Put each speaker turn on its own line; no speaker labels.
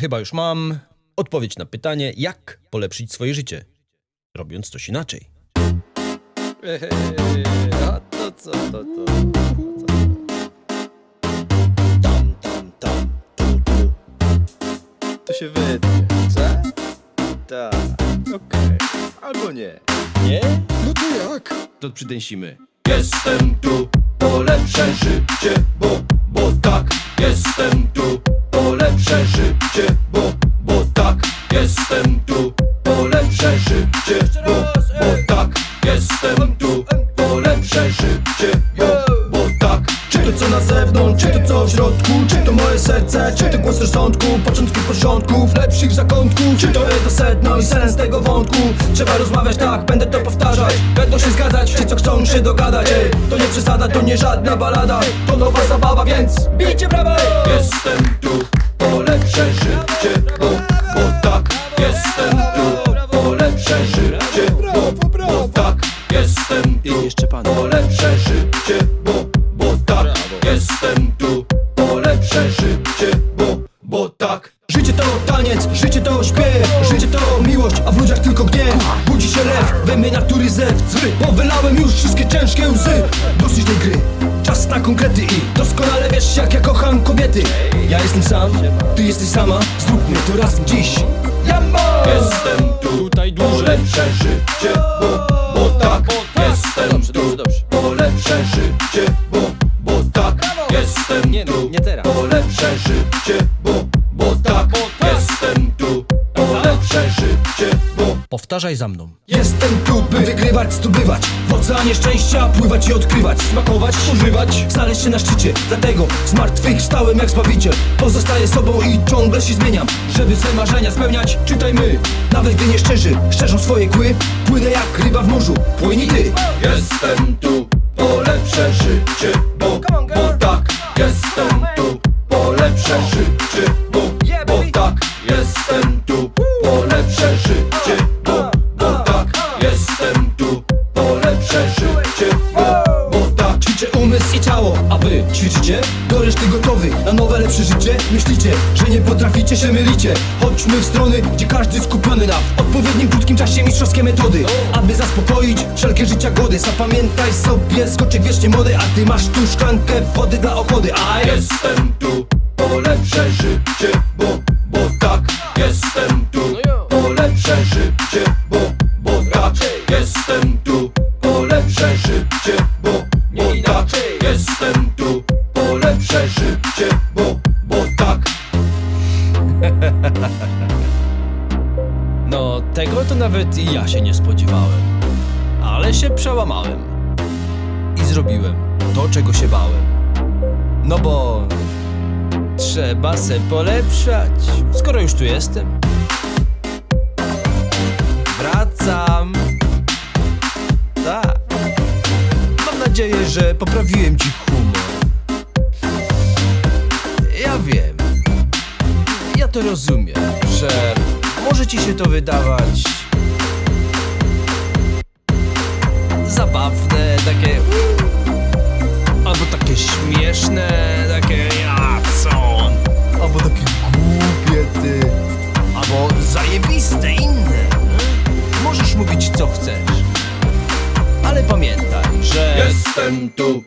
chyba już mam odpowiedź na pytanie, jak polepszyć swoje życie, robiąc coś inaczej.
A to co, to to. Tam, tam, tam, tu, tu. To się wytnie, co? Tak, okej. Albo nie. Nie?
No to jak?
To przydęsimy.
Jestem tu, polepszę życie, bo, bo tak Jestem tu, polepszę życie, bo, bo tak Jestem tu, polepszę życie, bo, bo tak Jestem tu, polepszę życie, bo, bo tak.
Czy to co na zewnątrz, czy to co w środku Czy to moje serce, czy to głos rozsądku Początki porządków, lepszych zakątków Czy to jest to sedno i sens tego wątku? Trzeba rozmawiać tak, będę to powtarzać. Będą się zgadzać, ci co chcą się dogadać. To nie przesada, to nie żadna balada. To nowa zabawa, więc bijcie brawa!
Jestem tu, polepszę życie, bo, bo tak Jestem tu, polepszę życie, bo, bo tak Jestem tu,
jeszcze pan.
polepszę życie, bo, bo tak Jestem tu, polepszę życie, bo, bo tak.
Życie to taniec, życie to śpiew. Życie to miłość, a w ludziach tylko gniew. Budzi się lew, we mnie natury zew Zły, bo wylałem już wszystkie ciężkie łzy. Dosyć tej gry, czas na konkrety I doskonale wiesz jak ja Ja jestem sam, ty jesteś sama Zróbmy to razem dziś Jambo!
Jestem tu,
Tutaj dłużej.
polepszę życie, bo, bo tak Jestem
Dobrze,
tu,
dobrze, dobrze.
polepszę życie, bo, bo tak Jestem
Nie no,
tu,
nie teraz.
polepszę życie, bo, bo tak Jestem tu, polepszę życie, bo
Powtarzaj za mną.
Jestem tu, by wygrywać, zdobywać. W oceanie szczęścia pływać i odkrywać. Smakować, używać, znaleźć się na szczycie. Dlatego zmartwychwstałem jak zbawiciel. Pozostaję sobą i ciągle się zmieniam. Żeby swe marzenia spełniać, czytaj my Nawet gdy nie szczerzy, szczerzą swoje kły. Płynę jak ryba w morzu, płyń ty.
Jestem tu,
a wy ćwiczycie? Do reszty gotowy na nowe, lepsze życie? Myślicie, że nie potraficie, się mylicie. Chodźmy w strony, gdzie każdy skupiony na odpowiednim krótkim czasie mistrzowskie metody. Aby zaspokoić wszelkie życia głody. Zapamiętaj sobie, skoczek wiecznie młody A ty masz tu szklankę wody dla ochody A jest
Jestem tu, polepszę życie, bo, bo tak. Jestem tu, polepszę życie, bo, bo tak. Jestem tu, polepszę życie, bo, bo tak. Jestem
tego to nawet i ja się nie spodziewałem. Ale się przełamałem. I zrobiłem to, czego się bałem. No bo trzeba se polepszać, skoro już tu jestem. Wracam. Tak. Mam nadzieję, że poprawiłem ci humor. Ja wiem. Ja to rozumiem, że może ci się to wydawać. Zabawne, takie albo takie śmieszne, takie ja co? Albo takie głupie ty, albo zajebiste inne. Możesz mówić co chcesz, ale pamiętaj, że
Jestem tu,